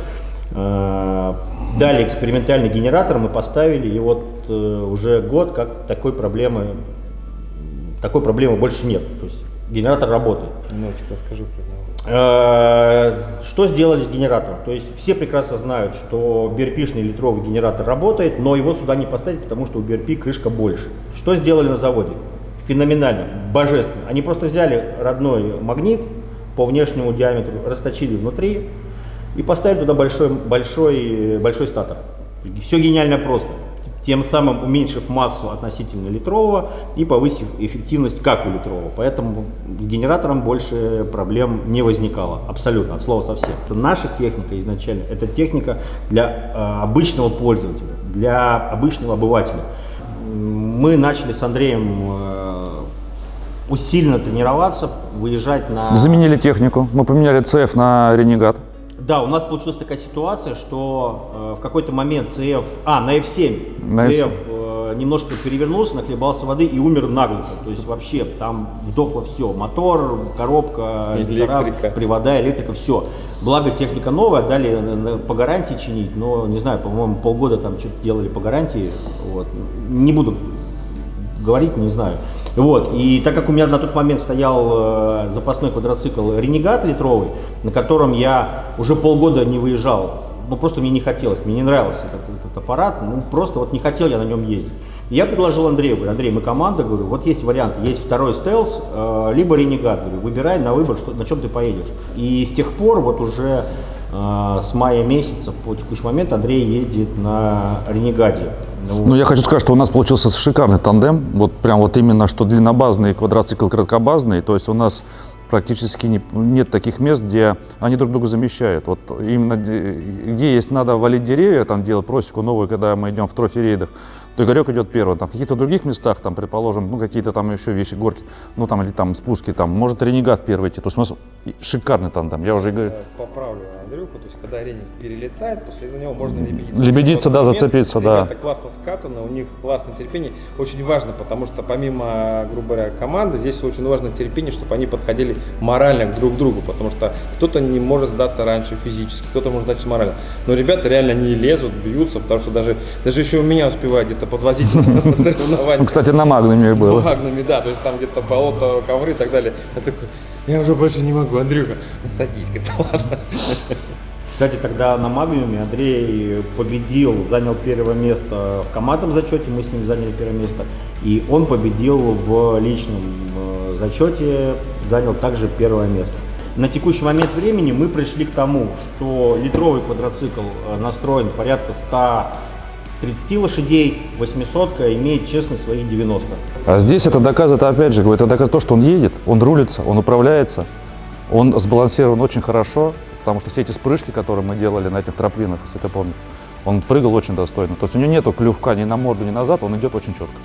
э, дали экспериментальный генератор, мы поставили, и вот э, уже год как такой проблемы, такой проблемы больше нет. То есть генератор работает. Немножечко расскажи про него. Э, Что сделали с генератором? То есть все прекрасно знают, что BRP-шный литровый генератор работает, но его сюда не поставить, потому что у BRP крышка больше. Что сделали на заводе? Феноменально, божественно. Они просто взяли родной магнит по внешнему диаметру, расточили внутри и поставили туда большой, большой, большой статор. Все гениально просто. Тем самым уменьшив массу относительно литрового и повысив эффективность как у литрового. Поэтому с генератором больше проблем не возникало. Абсолютно, от слова совсем. Это наша техника изначально. Это техника для э, обычного пользователя, для обычного обывателя. Мы начали с Андреем э, усиленно тренироваться, выезжать на... Заменили технику. Мы поменяли CF на Ренегат. Да, у нас получилась такая ситуация, что э, в какой-то момент CF, а, на F7, На CF э, немножко перевернулся, нахлебался воды и умер наглухо. То есть вообще там вдохло все, мотор, коробка, Электрика. привода, электрика, все. Благо техника новая, дали на- на- по гарантии чинить, но не знаю, по-моему, полгода там что-то делали по гарантии. Вот. Не буду говорить, не знаю. Вот. И так как у меня на тот момент стоял э, запасной квадроцикл Ренегат литровый, на котором я уже полгода не выезжал, ну просто мне не хотелось, мне не нравился этот, этот аппарат, ну просто вот не хотел я на нем ездить. Я предложил Андрею, говорю, Андрей, мы команда, говорю, вот есть варианты, есть второй стелс, э, либо Ренегат, говорю, выбирай на выбор, что, на чем ты поедешь. И с тех пор вот уже с мая месяца по текущий момент Андрей ездит на Ренегаде. Ну, Ну, я хочу сказать, что у нас получился шикарный тандем. Вот прям вот именно, что длиннобазный квадроцикл краткобазный. То есть у нас практически не- нет таких мест, где они друг друга замещают. Вот именно где есть надо валить деревья, там делать просеку новую, когда мы идем в трофи-рейдах, то Игорек идет первым. Там в каких-то других местах, там, предположим, ну какие-то там еще вещи, горки, ну там или там спуски, там, может Ренегат первый идти. То есть у нас шикарный тандем. Я уже говорю, Поправлю когда Реник перелетает, после этого можно лебедиться. Лебедиться, да, Момент, зацепиться, да. Ребята классно скатаны, у них классное терпение. Очень важно, потому что помимо, грубо говоря, команды, здесь очень важно терпение, чтобы они подходили морально к друг другу, потому что кто-то не может сдаться раньше физически, кто-то может сдаться морально. Но ребята реально не лезут, бьются, потому что даже, даже еще у меня успевают где-то подвозить на соревнования. ну, кстати, на Магнуме было. Бумагными, да, то есть там где-то болото, ковры и так далее. Я такой, я уже больше не могу, Андрюха, садись, говорит, ладно. Кстати, тогда на Магниуме Андрей победил, занял первое место в командном зачете, мы с ним заняли первое место, и он победил в личном э, зачете, занял также первое место. На текущий момент времени мы пришли к тому, что литровый квадроцикл э, настроен порядка 130 лошадей, 800 имеет честно свои 90. А здесь это доказывает, опять же, это доказывает то, что он едет, он рулится, он управляется, он сбалансирован очень хорошо, потому что все эти спрыжки, которые мы делали на этих троплинах, если ты помнишь, Он прыгал очень достойно. То есть у него нету клювка ни на морду, ни назад, он идет очень четко.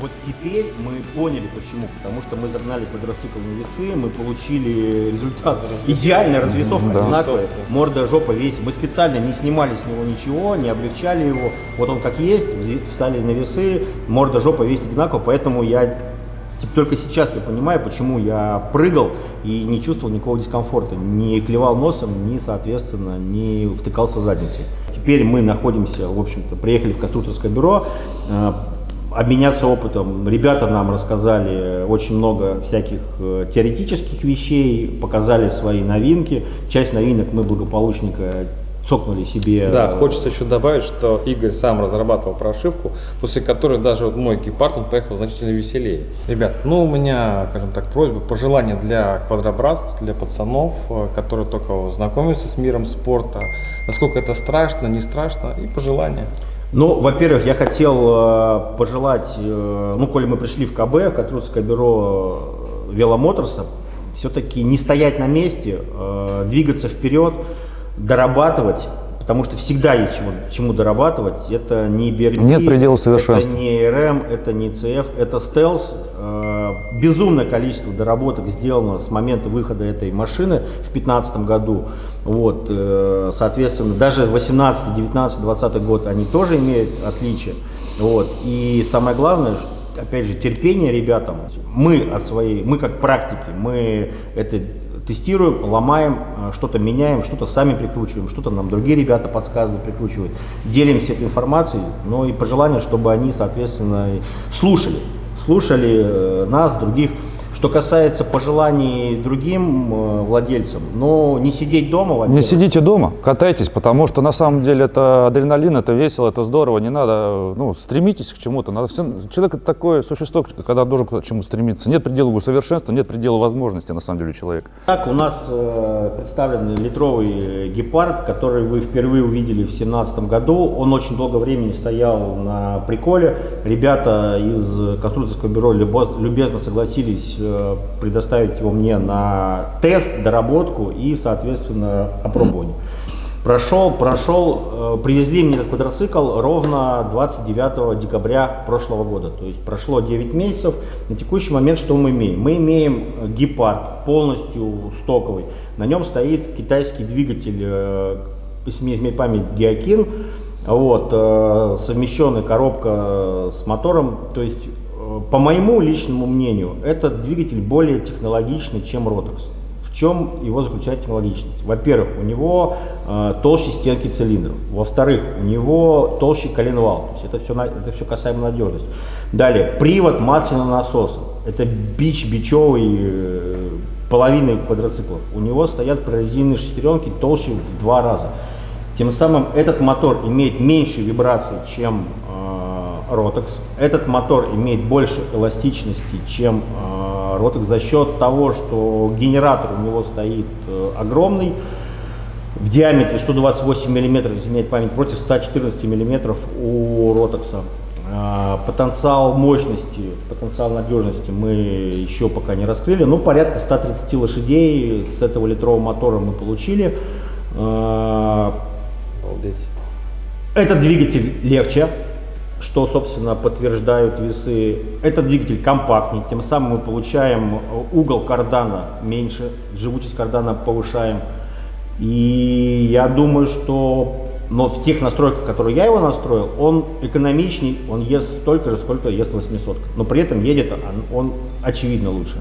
Вот теперь мы поняли почему. Потому что мы загнали квадроцикл на весы, мы получили результат. Идеальная развесовка, Да. одинаковая. Морда, жопа, весь. Мы специально не снимали с него ничего, не облегчали его. Вот он как есть, встали на весы, морда, жопа, весь одинаково. Поэтому я типа, только сейчас я понимаю, почему я прыгал и не чувствовал никакого дискомфорта. Не клевал носом, ни, соответственно, не втыкался задницей. Теперь мы находимся, в общем-то, приехали в конструкторское бюро, э, обменяться опытом. Ребята нам рассказали очень много всяких э, теоретических вещей, показали свои новинки. Часть новинок мы благополучненько цокнули себе. Да, хочется еще добавить, что Игорь сам разрабатывал прошивку, после которой даже вот мой гепард, он поехал значительно веселее. Ребят, ну у меня, скажем так, просьба, пожелания для квадробратств, для пацанов, э, которые только знакомятся с миром спорта, насколько это страшно, не страшно, и пожелания. Ну, во-первых, я хотел э, пожелать, э, ну, коли мы пришли в КБ, в Конструкторское бюро Веломоторса, все-таки не стоять на месте, двигаться вперед, дорабатывать, потому что всегда есть чему, чему дорабатывать. Это не BRP, Нет предела совершенства. это не РМ, это не CF, это стелс. Э, Безумное количество доработок сделано с момента выхода этой машины в 2015 году. Вот, э, соответственно, даже 18, 19, 20 год они тоже имеют отличия. Вот. И самое главное, опять же, терпение ребятам. Мы от своей, мы как практики, мы это тестируем, ломаем, э, что-то меняем, что-то сами прикручиваем, что-то нам другие ребята подсказывают, прикручивают. Делимся этой информацией, но и пожелание, чтобы они, соответственно, слушали, слушали э, нас, других. Что касается пожеланий другим э, владельцам, но не сидеть дома, Не во-первых. сидите дома, катайтесь, потому что на самом деле это адреналин, это весело, это здорово, не надо, ну, стремитесь к чему-то. Надо все, человек это такое существо, когда должен к чему стремиться. Нет предела совершенства, нет предела возможностей на самом деле у человека. Так, у нас э, представлен литровый гепард, который вы впервые увидели в 2017 году. Он очень долго времени стоял на приколе. Ребята из конструкторского бюро любезно согласились э, предоставить его мне на тест, доработку и, соответственно, опробование. Прошел, прошел, э, привезли мне этот квадроцикл ровно 29 декабря прошлого года. То есть прошло 9 месяцев. На текущий момент что мы имеем? Мы имеем э, гепард полностью стоковый. На нем стоит китайский двигатель, э, если не изменяет память, Геокин. Вот, э, совмещенная коробка с мотором. То есть, э, по моему личному мнению, этот двигатель более технологичный, чем Rotax. В чем его заключает технологичность? Во-первых, у него э, толще стенки цилиндров. Во-вторых, у него толще коленвал. То есть это все, это все касаемо надежности. Далее, привод масляного насоса. Это бич бичевый э, половины квадроциклов. У него стоят прорезиненные шестеренки толще в два раза. Тем самым этот мотор имеет меньше вибраций, чем э, Rotax. Этот мотор имеет больше эластичности, чем э, Rotax за счет того, что генератор у него стоит э, огромный, в диаметре 128 мм, изменяет память, против 114 мм у Ротекса. А, Потенциал мощности, потенциал надежности мы еще пока не раскрыли, но порядка 130 лошадей с этого литрового мотора мы получили. А, Обалдеть. Этот двигатель легче, что, собственно, подтверждают весы. Этот двигатель компактнее, тем самым мы получаем угол кардана меньше, живучесть кардана повышаем. И я думаю, что но в тех настройках, которые я его настроил, он экономичней, он ест столько же, сколько ест 800. Но при этом едет он, он очевидно лучше.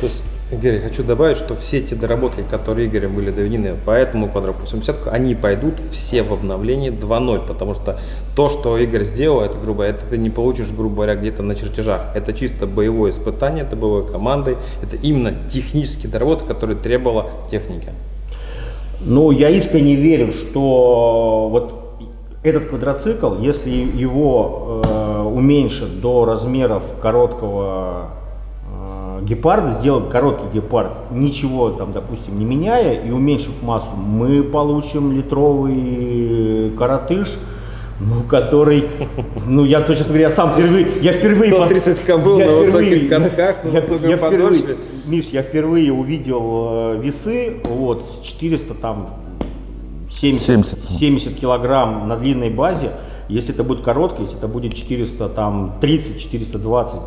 То есть, Игорь, хочу добавить, что все те доработки, которые Игорем были доведены по этому квадрату 80, они пойдут все в обновлении 2.0, потому что то, что Игорь сделал, это, грубо это ты не получишь, грубо говоря, где-то на чертежах. Это чисто боевое испытание, это боевой командой, это именно технические доработки, которые требовала техника. Ну, я искренне верю, что вот этот квадроцикл, если его э, уменьшить до размеров короткого гепарда, сделать короткий гепард, ничего там, допустим, не меняя и уменьшив массу, мы получим литровый коротыш, ну, который, ну, я точно говоря, сам впервые, я впервые... 130 кобыл я на высоких впервые- катках, на я- высокой я впервые-. Миш, я впервые увидел э, весы, вот, с 400 там 70, 70. 70 килограмм на длинной базе. Если это будет короткий, если это будет 400, там 30, 420,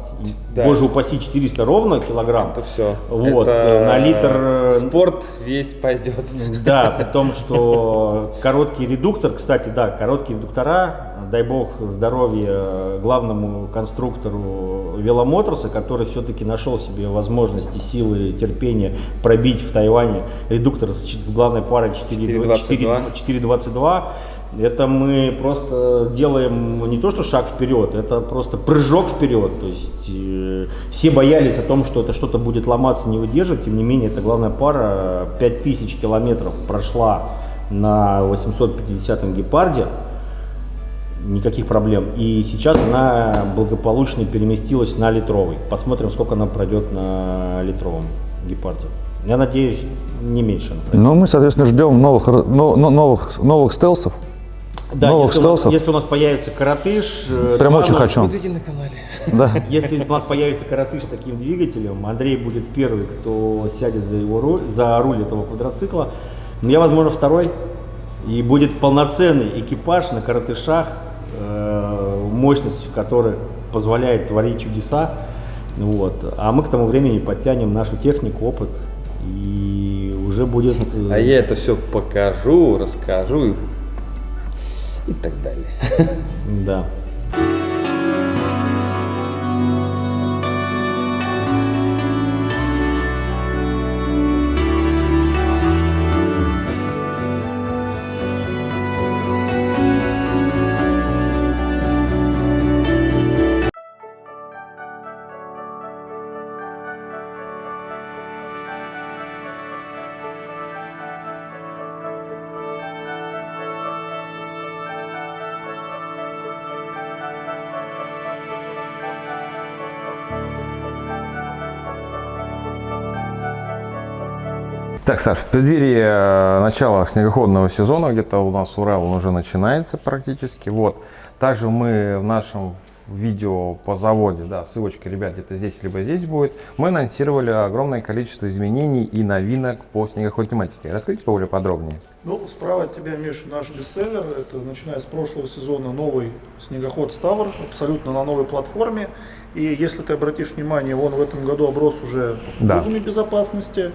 Да. боже упаси, 400 ровно килограмм. Это все. Вот, э, на литр, э, Спорт весь пойдет. Да, при том, что короткий редуктор, кстати, да, короткие редуктора, дай бог здоровья главному конструктору веломоторса, который все-таки нашел себе возможности, силы, терпения пробить в Тайване редуктор с главной парой 4.22. 4.22. Это мы просто делаем не то, что шаг вперед, это просто прыжок вперед. То есть э, все боялись о том, что это что-то будет ломаться, не выдерживать. Тем не менее, эта главная пара 5000 километров прошла на 850 гепарде. Никаких проблем. И сейчас она благополучно переместилась на литровый. Посмотрим, сколько она пройдет на литровом гепарде. Я надеюсь, не меньше. Ну, мы, соответственно, ждем новых, новых, новых стелсов. Да, новых если у, нас, стелсов. если у нас появится коротыш, э, Прям очень хочу. Смотрите на канале. Да. Если у нас появится коротыш с таким двигателем, Андрей будет первый, кто сядет за, его руль, за руль этого квадроцикла. Но я, возможно, второй. И будет полноценный экипаж на коротышах, э, мощностью которых позволяет творить чудеса. Вот. А мы к тому времени подтянем нашу технику, опыт. И уже будет... э, А я это все покажу, расскажу и, так далее. Да. Так, Саш, в преддверии э, начала снегоходного сезона, где-то у нас Урал он уже начинается практически. Вот. Также мы в нашем видео по заводе, да, ссылочка, ребят, где-то здесь либо здесь будет, мы анонсировали огромное количество изменений и новинок по снегоходной тематике. Расскажите более подробнее. Ну, справа от тебя, Миша, наш бестселлер. Это начиная с прошлого сезона новый снегоход Ставр, абсолютно на новой платформе. И если ты обратишь внимание, он в этом году оброс уже Да. услугами безопасности.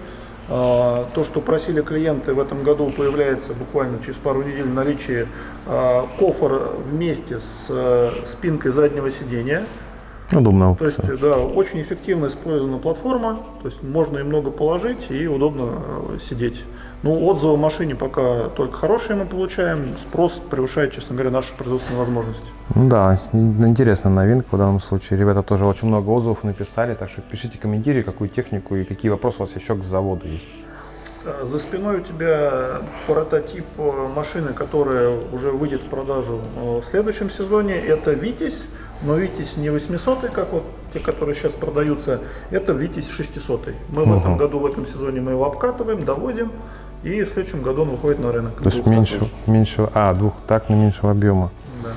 А, То, что просили клиенты, в этом году появляется буквально через пару недель в наличии а, кофр вместе с э, спинкой заднего сидения. Удобно. То есть, да, очень эффективно использована платформа, то есть можно и много положить, и удобно э, сидеть. Ну, отзывы о машине пока только хорошие мы получаем, спрос превышает, честно говоря, наши производственные возможности. Да, ин- интересная новинка в данном случае. Ребята тоже очень много отзывов написали, так что пишите комментарии, какую технику и какие вопросы у вас еще к заводу есть. Э, За спиной у тебя прототип э, машины, которая уже выйдет в продажу э, в следующем сезоне. Это Витязь, но Витязь не 800, как вот те, которые сейчас продаются, это Витязь 600. Мы в этом году, в этом сезоне мы его обкатываем, доводим, и в следующем году он выходит на рынок. То есть меньше, меньше, а, двухтактный меньшего объема. Да.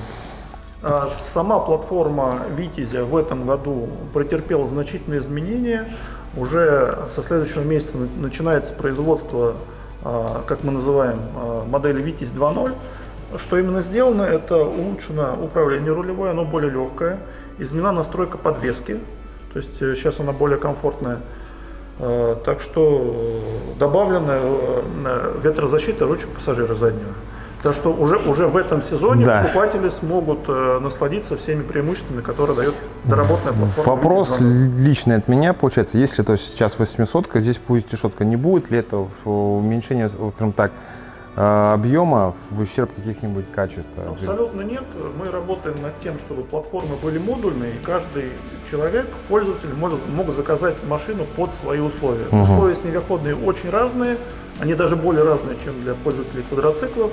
А, Сама платформа Витязя в этом году претерпела значительные изменения. Уже со следующего месяца на- начинается производство, а, как мы называем, а, модели Витязь 2.0. Что именно сделано, это улучшено управление рулевое, оно более легкое, изменена настройка подвески, то есть э, сейчас она более комфортная. Э, Так что э, добавлена э, ветрозащита ручек пассажира заднего. Так что уже, уже в этом сезоне Да. покупатели смогут э, насладиться всеми преимуществами, которые дает доработанная платформа. Вопрос Витязь 2.0. личный от меня, получается, если то есть сейчас 800, здесь будет решетка, не будет ли это уменьшение, прям так, объема в ущерб каких-нибудь качеств? Абсолютно нет. Мы работаем над тем, чтобы платформы были модульные, и каждый человек, пользователь, может, мог заказать машину под свои условия. Мгм. Условия снегоходные очень разные, они даже более разные, чем для пользователей квадроциклов.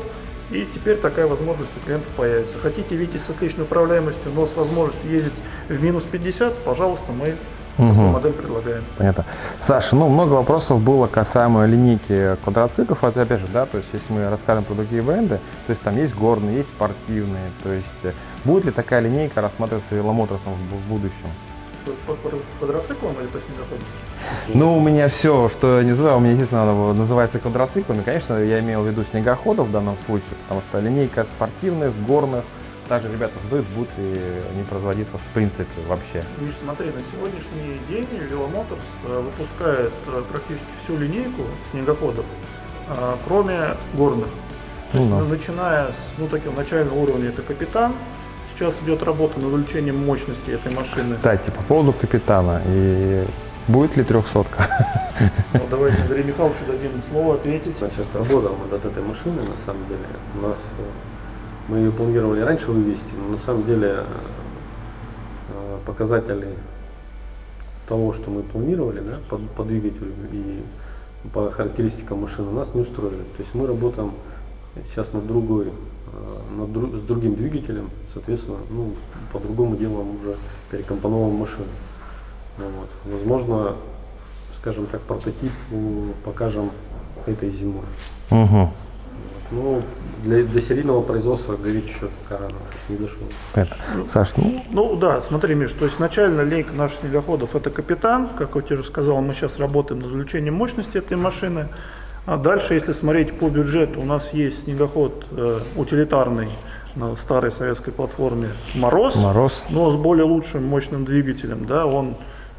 И теперь такая возможность у клиентов появится. Хотите видеть с отличной управляемостью, но с возможностью ездить в минус 50, пожалуйста, мы такую Мгм. модель предлагаем. Понятно. Саша, ну много вопросов было касаемо линейки квадроциклов. Вот опять же, да, то есть если мы рассказываем про другие бренды, то есть там есть горные, есть спортивные. То есть э, будет ли такая линейка рассматриваться веломоторсом в, будущем? По, квадроциклам или по снегоходам? Ну, у меня все, что я не знаю, у меня единственное называется квадроциклами. Конечно, я имел в виду снегоходов в данном случае, потому что линейка спортивных, горных, также ребята задают, будут ли они производиться в принципе вообще. Миш, смотри, на сегодняшний день Веломоторс э, выпускает э, практически всю линейку снегоходов, э, кроме горных. То Ну есть, да. ну, начиная с ну, такого начального уровня, это капитан. Сейчас идет работа над увеличением мощности этой машины. Кстати, по поводу капитана, и будет ли трехсотка? Ну, давайте Андрею Михайловичу дадим слово ответить. Значит, работал над этой машиной, на самом деле. У нас мы ее планировали раньше вывести, но на самом деле э, показатели того, что мы планировали, да, по, по двигателю и по характеристикам машины нас не устроили. То есть мы работаем сейчас над другой, э, над дру- с другим двигателем, соответственно, ну, по-другому делаем уже перекомпоновываем машину. Ну вот. Возможно, скажем так, прототип покажем этой зимой. Угу. Ну, для, для серийного производства говорить еще пока рано, есть не дошел. Это. Саш, ну, Ну да, смотри, Миш, то есть начальная линейка наших снегоходов это капитан, как я тебе уже сказал, мы сейчас работаем над увеличением мощности этой машины. А дальше, если смотреть по бюджету, у нас есть снегоход э, утилитарный на старой советской платформе Мороз, мороз. но с более лучшим мощным двигателем, да, он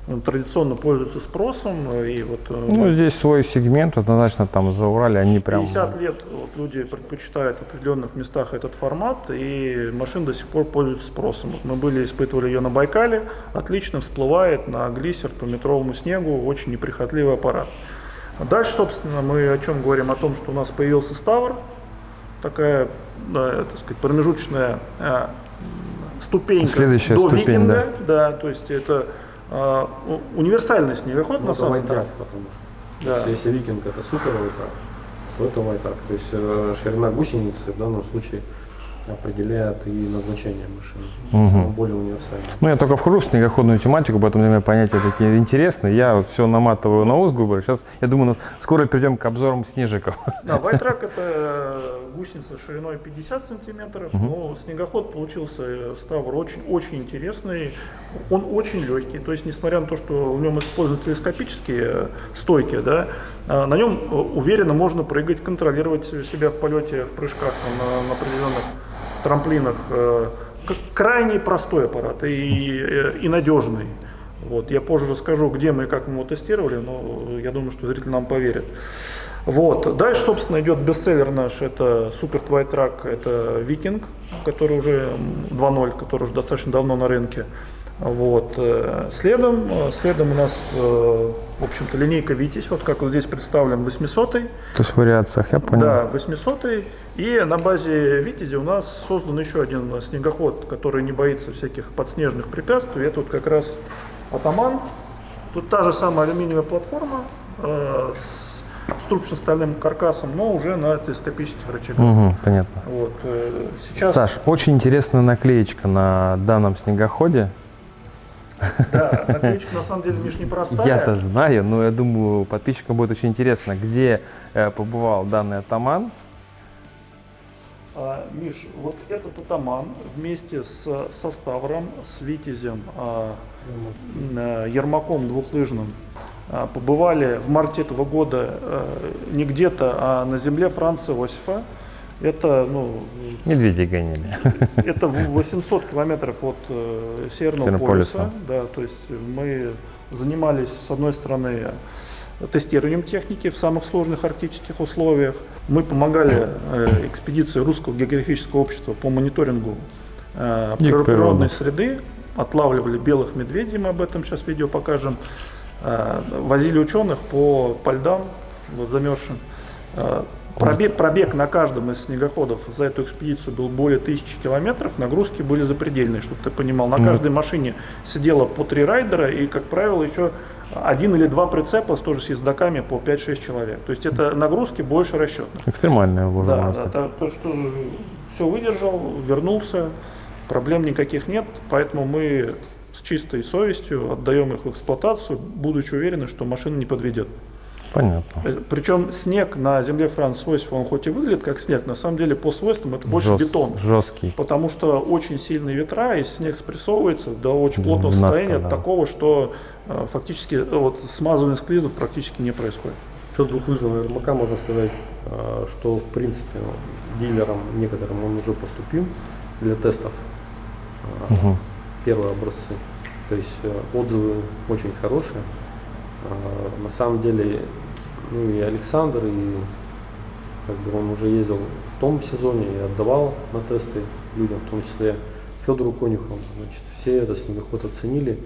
э, традиционно пользуется спросом э, и вот э, Ну, здесь свой сегмент, однозначно там за Урале они прям... 50 лет вот, люди предпочитают в определенных местах этот формат, и машина до сих пор пользуется спросом. Вот мы были, испытывали ее на Байкале, отлично всплывает на глиссер по метровому снегу, очень неприхотливый аппарат. А дальше, собственно, мы о чем говорим? О том, что у нас появился Ставр, такая, да, так сказать, промежуточная э, ступенька Следующая до ступень, викинга, да. то есть это у- универсальный снегоход Ну, на самом деле. потому что. Да. То есть, если викинг это супер вайтрак, то это вайтрак. То есть ширина гусеницы в данном случае определяет и назначение машины. Он более универсальный. Ну, я только вхожу в снегоходную тематику, поэтому для меня понятия такие интересные. Я вот все наматываю на ус, грубо. Сейчас, я думаю, скоро перейдем к обзорам снежиков. Да, Вайтрак это гусеница шириной 50 сантиметров, но снегоход получился Ставр очень, очень интересный, он очень легкий, то есть несмотря на то, что в нем используют телескопические э, стойки, да, э, на нем э, уверенно можно прыгать, контролировать себя в полете, в прыжках там, на, на определенных трамплинах. э, Крайне простой аппарат и, э, и надежный. Вот, я позже расскажу, где мы и как мы его тестировали, но я думаю, что зритель нам поверит. Вот. Дальше, собственно, идет бестселлер наш, это Super Twilight Track, это Викинг, который уже м, 2.0, который уже достаточно давно на рынке. Вот. э, Следом, следом у нас, в общем-то, линейка Витязь, вот как вот здесь представлен 800 То есть в вариациях, я понял. да, 800 И на базе Витязи у нас создан еще один снегоход, который не боится всяких подснежных препятствий. Это вот как раз Атаман. Тут та же самая алюминиевая платформа э, с трубочно-стальным каркасом, но уже на телескопических рычагах. Угу, понятно. Вот, э, сейчас, Саш, очень интересная наклеечка на данном снегоходе. да, наклеечка на самом деле, Миш, непростая. Я-то знаю, но я думаю, подписчикам будет очень интересно, где э, побывал данный атаман. А, Миш, вот этот атаман вместе с, со Ставром, с Витязем, а, э, Ермаком двухлыжным а, побывали в марте этого года э, не где-то, а на земле Франца Иосифа. Это, ну, Медведей гоняли. это в 800 километров от э, Северного полюса. полюса. Да, то есть мы занимались, с одной стороны, тестированием техники в самых сложных арктических условиях. Мы помогали э, экспедиции Русского географического общества по мониторингу э, природной природы. среды, отлавливали белых медведей, мы об этом сейчас видео покажем, Э, возили ученых по, по льдам, вот замерзшим. Пробег, пробег на каждом из снегоходов за эту экспедицию был более тысячи километров, нагрузки были запредельные, чтобы ты понимал. На каждой машине сидело по три райдера и, как правило, еще один или два прицепа тоже с ездаками по 5-6 человек. То есть это нагрузки больше расчетных. Экстремальная можно Да, да, то, то, что все выдержал, вернулся, проблем никаких нет, поэтому мы с чистой совестью отдаем их в эксплуатацию, будучи уверены, что машина не подведет. Понятно. Э, Причем снег на земле Франца Иосифа, он хоть и выглядит как снег, на самом деле по свойствам это больше Жёст- бетон. Жесткий. Потому что очень сильные ветра, и снег спрессовывается до очень плотного состояния, да. такого, что фактически э, вот, смазывание склизов практически не происходит. Что двухлыжного ермака можно сказать, а, что в принципе дилерам некоторым он уже поступил для тестов. А, Мгм. Первые образцы. То есть э, отзывы очень хорошие. А, На самом деле, ну и Александр, и как бы он уже ездил в том сезоне и отдавал на тесты людям, в том числе Федору Конюхову. Значит, все этот снегоход оценили.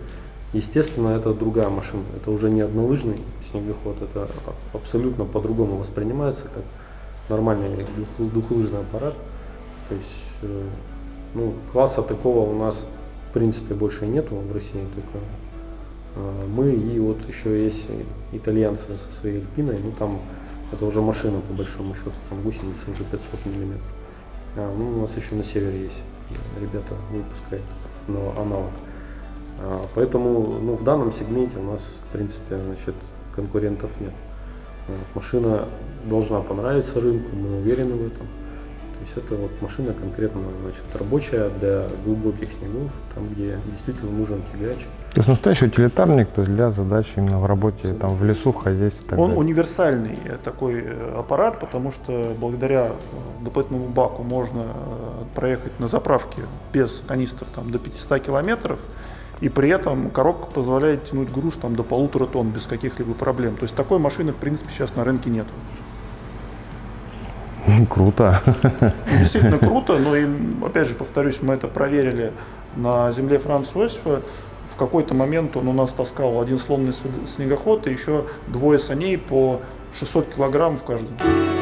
Естественно, это другая машина. Это уже не однолыжный снегоход, это абсолютно по-другому воспринимается, как нормальный двух- двухлыжный аппарат. То есть, э, ну, класса такого у нас в принципе больше нету в России, только э, мы и вот еще есть итальянцы со своей Альпиной, ну там это уже машина по большому счету, там гусеницы уже 500 миллиметров. А, ну, у нас еще на севере есть ребята выпускают но аналог. А, поэтому ну, в данном сегменте у нас в принципе значит, конкурентов нет. Вот, машина должна понравиться рынку, мы уверены в этом. То есть это вот машина конкретно значит, рабочая для глубоких снегов, там где действительно нужен тягач. То есть настоящий утилитарник, то есть для задач именно в работе, там, в лесу, в хозяйстве так Он далее. универсальный такой э, аппарат, потому что благодаря э, дополнительному баку можно э, проехать на заправке без канистр там, до 500 километров, и при этом коробка позволяет тянуть груз там, до полутора тонн без каких-либо проблем. То есть такой машины в принципе сейчас на рынке нет. Круто. Действительно круто, но и, опять же, повторюсь, мы это проверили на земле Франца Иосифа. В какой-то момент он у нас таскал один сломанный снегоход и еще двое саней по 600 килограмм в каждом.